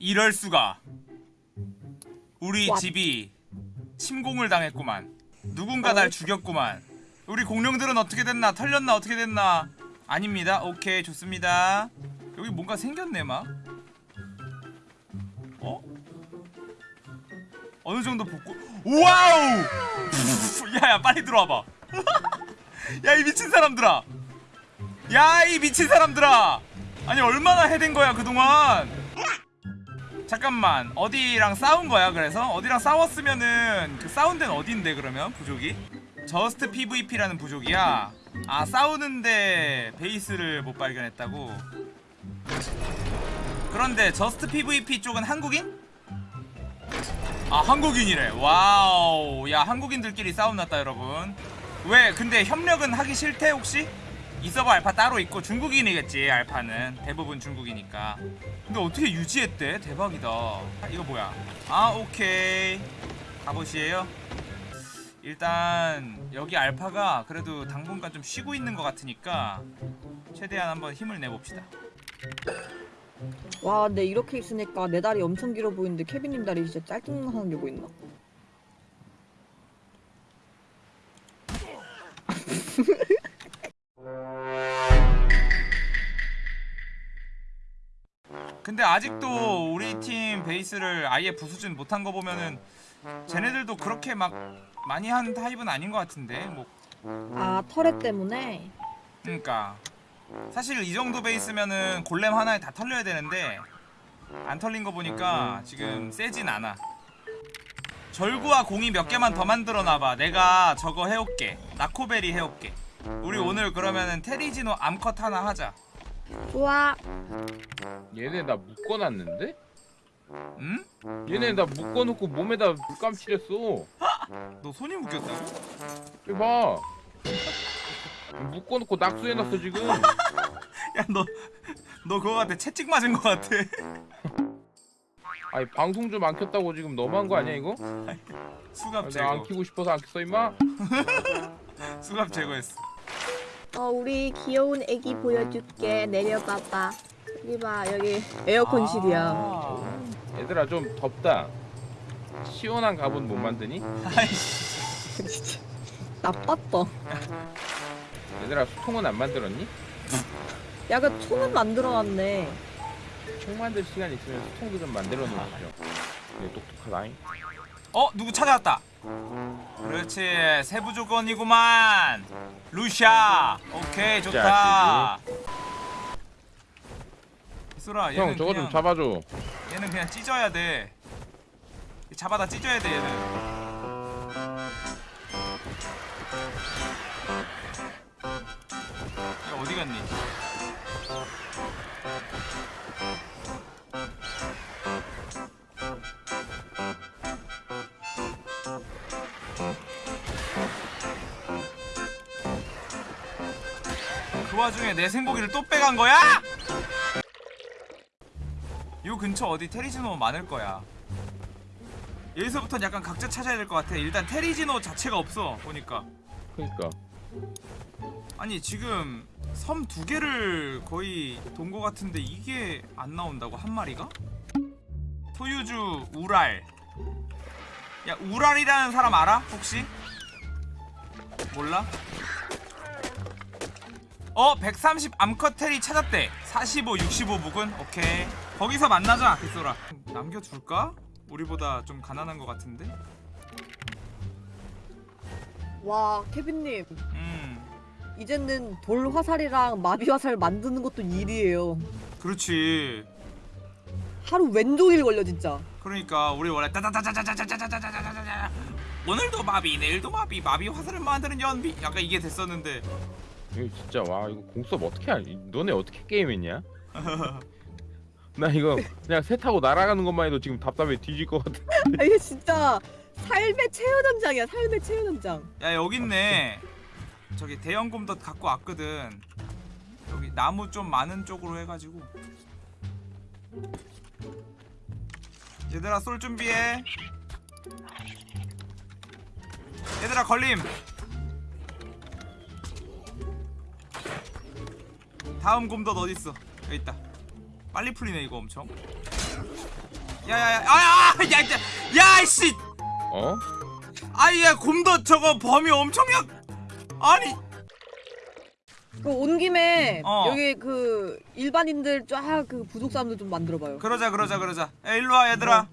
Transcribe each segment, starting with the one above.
이럴 수가. 우리 What? 집이 침공을 당했구만. 누군가 날 죽였구만. 우리 공룡들은 어떻게 됐나? 털렸나? 어떻게 됐나? 아닙니다. 오케이, 좋습니다. 여기 뭔가 생겼네, 막. 어? 어느 정도 복구. wow! 야야, 빨리 들어와봐. 야, 이 미친 사람들아. 야, 이 미친 사람들아. 아니 얼마나 해댄 거야 그동안 잠깐만 어디랑 싸운 거야 그래서? 어디랑 싸웠으면은 그 싸운 데는 어딘데 그러면 부족이? Just PVP라는 부족이야 아 싸우는데 베이스를 못 발견했다고 그런데 Just PVP 쪽은 한국인? 아 한국인이래 wow 야 한국인들끼리 싸움 났다 여러분 왜 근데 협력은 하기 싫대 혹시? 이 서버 알파 따로 있고 중국인이겠지 알파는. 대부분 중국이니까. 근데 어떻게 유지했대? 대박이다. 아, 이거 뭐야? 아 오케이. 갑옷이에요? 일단 여기 알파가 그래도 당분간 좀 쉬고 있는 것 같으니까 최대한 한번 힘을 내봅시다. 와 근데 이렇게 있으니까 내 다리 엄청 길어 보이는데 케빈님 다리 진짜 짤뚱한 게 보인다 근데 아직도 우리 팀 베이스를 아예 부수진 못한 거 보면은 쟤네들도 그렇게 막 많이 한 타입은 아닌 것 같은데 뭐. 아 터렛 때문에? 그러니까. 사실 이 정도 베이스면은 골렘 하나에 다 털려야 되는데 안 털린 거 보니까 지금 세진 않아. 절구와 공이 몇 개만 더 만들어 놔봐. 내가 저거 해올게. 나코베리 해올게. 우리 오늘 그러면은 테리지노 암컷 하나 하자 좋아 얘네 나 묶어놨는데? 응? 얘네 나 묶어놓고 몸에다 물감 칠했어 너 손이 묶였다고? 여기 봐 묶어놓고 낙수해놨어 지금 야 너 너 그거 같아 채찍 맞은 거 같아 아니 방송 좀 안 켰다고 지금 너무한 거 아니야 이거? 수갑 내가 안 제거 키고 싶어서 안 켰어 임마? 수갑 제거했어 어 우리 귀여운 애기 보여줄게. 내려봐봐. 여기 봐 여기 에어컨실이야. 아. 얘들아 좀 덥다. 시원한 갑옷 못 만드니? 아이씨. 진짜 나빴다. 얘들아 수통은 안 만들었니? 야그 총은 만들어놨네. 총 만들 시간 있으면 수통도 좀 만들어 놓으시죠 얘 똑똑하다잉. 어 누구 찾아왔다 그렇지. 세부 조건이구만. 루샤 오케이 좋다. 얘는 형 저거 그냥, 좀 잡아줘. 얘는 그냥 찢어야 돼. 잡아다 찢어야 돼 얘는. 야, 어디 갔니? 와중에 내 생고기를 또 빼간 거야? 요 근처 어디 테리지노 많을 거야. 여기서부터는 약간 각자 찾아야 될 것 같아. 일단 테리지노 자체가 없어 보니까. 그니까 아니 지금 섬 두 개를 거의 돈 거 같은데 이게 안 나온다고 한 마리가? 소유주 우랄. 야 우랄이라는 사람 알아? 혹시? 몰라? 어 130 암컷 테리 찾았대. 45 65 묵은? 오케이. 거기서 만나자 빗소라. 남겨둘까? 우리보다 좀 가난한 것 같은데? 와 케빈님. 음. 이제는 돌 화살이랑 마비 화살 만드는 것도 일이에요. 그렇지. 하루 왼종일 걸려 진짜. 그러니까 우리 원래 따다다다다다다다다다다다다다 오늘도 마비 내일도 마비 마비 화살을 만드는 연비 약간 이게 됐었는데 이거 진짜 와 이거 공수업 어떻게 하니? 너네 어떻게 게임했냐? 나 이거 그냥 새 타고 날아가는 것만 해도 지금 답답해 뒤질 것 같아. 아, 이게 진짜 삶의 체험 현장이야 삶의 체험 현장. 야 여기 있네. 저기 대형 곰덧 갖고 왔거든. 여기 나무 좀 많은 쪽으로 해가지고. 얘들아 쏠 준비해. 얘들아 걸림 다음 곰덧 어딨어? 여기 있다. 빨리 풀리네 이거 엄청. 야야야 아야 야 야씨! 어? 아이야 곰도 저거 범위 엄청 약 아니. 그온 김에 어. 여기 그 일반인들 쫙 그 부족 사람들 좀 만들어봐요. 그러자 그러자 그러자. 야 일로 와 얘들아.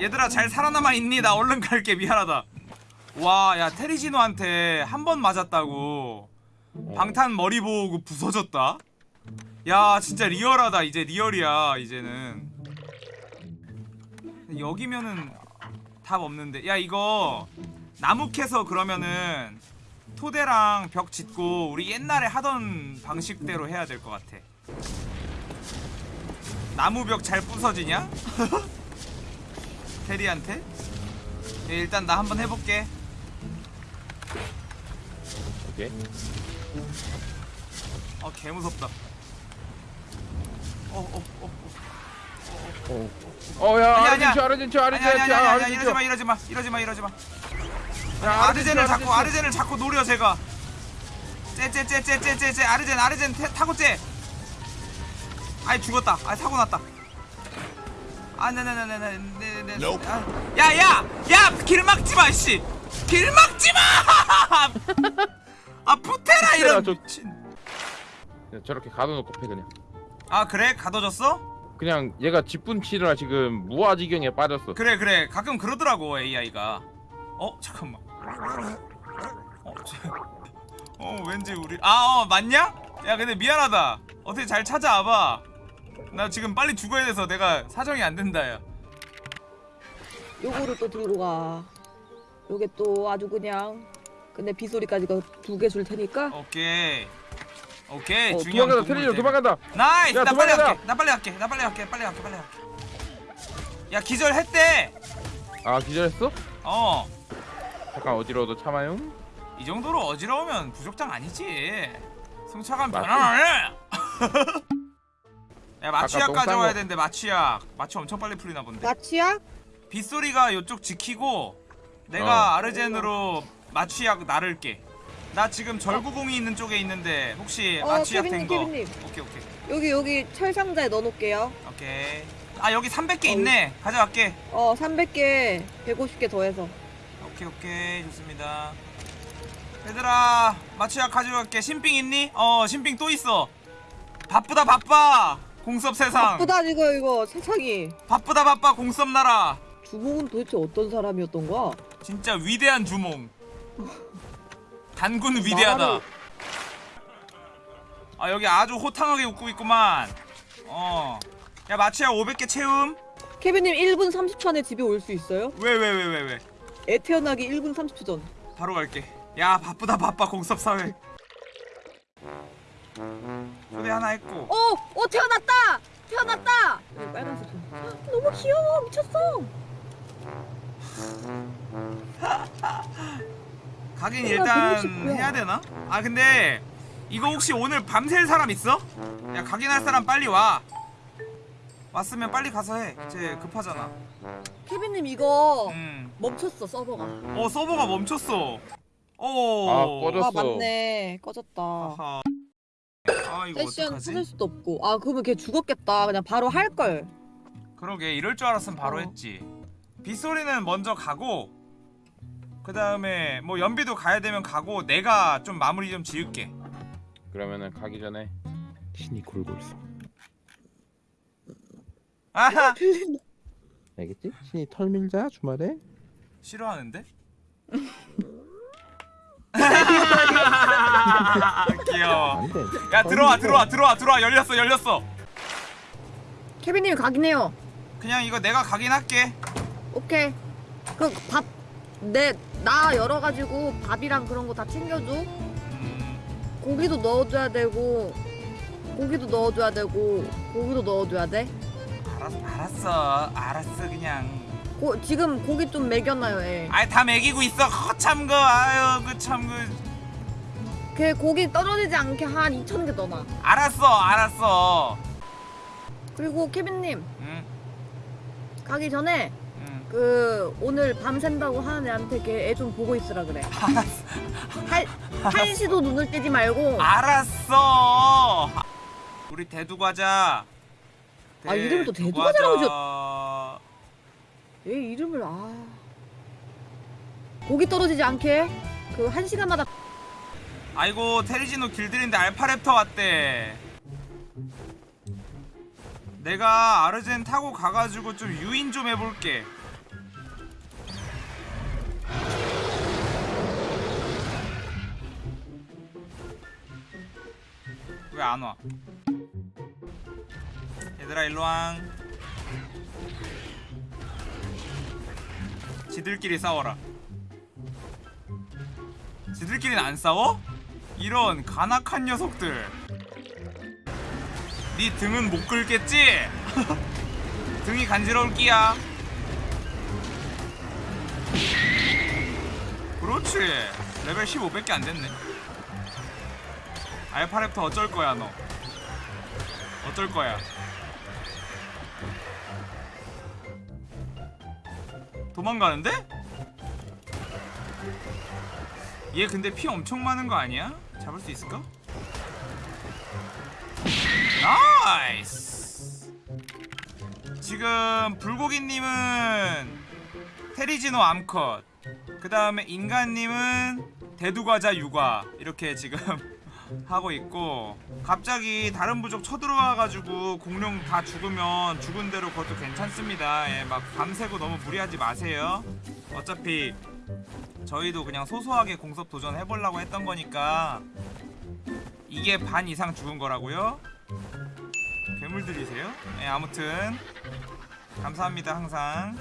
얘들아 잘 살아남아 있니? 나 얼른 갈게. 미안하다. 와 야 테리지노한테 한 번 맞았다고 방탄 머리 보고 부서졌다? 야 진짜 리얼하다. 이제 리얼이야 이제는. 여기면은 답 없는데. 야 이거 나무 캐서 그러면은 토대랑 벽 짓고 우리 옛날에 하던 방식대로 해야 될 것 같아. 나무 벽 잘 부서지냐? 테리한테? 예, 일단 나 한번 해볼게. 오케이. 어 개무섭다. 어어어 어, 어. 어. 어야 아니 아니 아르젠추 아니 이러지마 이러지마 이러지마 이러지마. 야, 아르젠을 자꾸. 아르젠을 자꾸 노려 제가. 째째째째째째 아르젠 아르젠 태, 타고 째. 아이 죽었다. 아이 사고 났다. 아, 네, 아네네네네네네 야야 야 길 막지 마 씨 길 막지 마 아 푸테라 이런 저- 미친. 야, 저렇게 가둬놓고 패 그냥. 아 그래? 가둬졌어? 그냥 얘가 집분치느라 지금 무아지경에 빠졌어. 그래 그래. 가끔 그러더라고 AI가. 어 잠깐만. 어, 쟤- 어 왠지 우리 아어 맞냐? 야 근데 미안하다. 어떻게 잘 찾아와봐. 나 지금 빨리 죽어야 돼서 내가 사정이 안 된다 야. 요거를 또 들고 가. 요게 또 아주 그냥 근데 빗소리까지 두 개 줄 테니까 오케이 오케이 어, 중요한 도망간다 때문에. 도망간다. nice 야, 나 빨리 도망가자. 갈게 나 빨리 갈게 나 빨리 갈게 빨리 갈게 빨리 갈게 야 기절했대 아 기절했어? 어이 잠깐 어지러워도 참아요. 정도로 어지러우면 부족장 아니지 승차감 맞지? 변화해 야 마취약 가져와야 거. 되는데 마취약 마취 엄청 빨리 풀리나 본데 마취약? 빗소리가 요쪽 지키고 내가 어. 아르젠으로 마취약 나를게 나 지금 절구공이 있는 쪽에 있는데 혹시 어, 마취약 된거? 케빈님. 오케이 오케이. 여기 여기 철 상자에 넣어놓을게요. 오케이. 아 여기 300개 어, 있네. 가져갈게. 어 300개, 150개 더해서. 오케이 오케이. 좋습니다. 얘들아 마취약 가져갈게. 신빙 있니? 어 신빙 또 있어. 바쁘다 바빠. 공섭 세상. 바쁘다 이거 이거 세상이. 바쁘다 바빠. 공섭 나라. 주몽은 도대체 어떤 사람이었던 거야? 진짜 위대한 주몽 단군 위대하다 아 여기 아주 호탕하게 웃고 있구만 어야 마취약 500개 채움 케빈님 1분 30초 안에 집에 올 수 있어요? 왜 왜 왜 왜 왜 애 태어나기 1분 30초 전. 바로 갈게 야 바쁘다 바빠 공섭 사회 초대 하나 했고 어, 어 태어났다, 태어났다. 빨간색 좀. 너무 귀여워, 미쳤어. 가긴 아, 일단 160 뭐야. 해야 되나? 아 근데 이거 혹시 오늘 밤샐 사람 있어? 야 각인할 사람 빨리 와 왔으면 빨리 가서 해쟤 급하잖아 케빈님 이거 음. 멈췄어 서버가. 어 서버가 멈췄어 어. 아, 꺼졌어. 아 맞네, 꺼졌다. 아하. 아 이거 세션 어떡하지? 찾을 수도 없고. 아 그러면 걔 죽었겠다. 그냥 바로 할 걸. 그러게 이럴 줄 알았으면 바로 어. 했지 빗소리는 먼저 가고 그 다음에 뭐 연비도 가야 되면 가고 내가 좀 마무리 좀 지을게 그러면은 가기 전에 신이 골고 있어. 아하 알겠지? 신이 털 밀자 주말에. 싫어하는데? 귀여워. 야 들어와 들어와 들어와 들어와 열렸어 열렸어 케빈님이 가긴 해요. 그냥 이거 내가 가긴 할게 오케이. 그밥내 나 열어가지고 밥이랑 그런 거 다 챙겨줘. 음, 고기도 넣어줘야 되고 고기도 넣어줘야 되고 고기도 넣어줘야 돼. 알았어 알았어 알았어 그냥 고, 지금 고기 좀 먹여놔요, 애. 아이 다 먹이고 있어 허참 그 아유 그참 그 걔 고기 떨어지지 않게 한 2천 개 넣어놔. 알았어 알았어 그리고 케빈님 응 가기 전에 응. 그 오늘 밤 샌다고 하는 애한테 걔 애 좀 보고 있으라 그래. 알았어. 할 한시도 눈을 떼지 말고. 알았어. 우리 대두 과자. 아, 이름을 또 과자. 잘하고 얘 이름을 아. 고기 떨어지지 않게? 그 한 시간마다. 아이고 테리지노 길들인데 알파랩터 왔대. 내가 아르젠 타고 가가지고 좀 유인 좀 해볼게 왜 안 와? 얘들아 일로와 지들끼리 싸워라 지들끼리는 안 싸워? 이런 간악한 녀석들 네 등은 못 긁겠지? 등이 간지러울 끼야 그렇지 레벨 15밖에 안 됐네 alpha raptor 어쩔 거야 너 어쩔 거야 도망가는데? 얘 근데 피 엄청 많은 거 아니야? 잡을 수 있을까? nice 지금 불고기님은 테리지노 암컷 그 다음에 인간님은 대두과자 육아 이렇게 지금 하고 있고 갑자기 다른 부족 쳐들어와가지고 공룡 다 죽으면 죽은 대로 그것도 괜찮습니다 예, 막 밤새고 너무 무리하지 마세요 어차피 저희도 그냥 소소하게 공섭 도전 해보려고 했던 거니까 이게 반 이상 죽은 거라고요? 괴물들이세요? 예, 아무튼 감사합니다 항상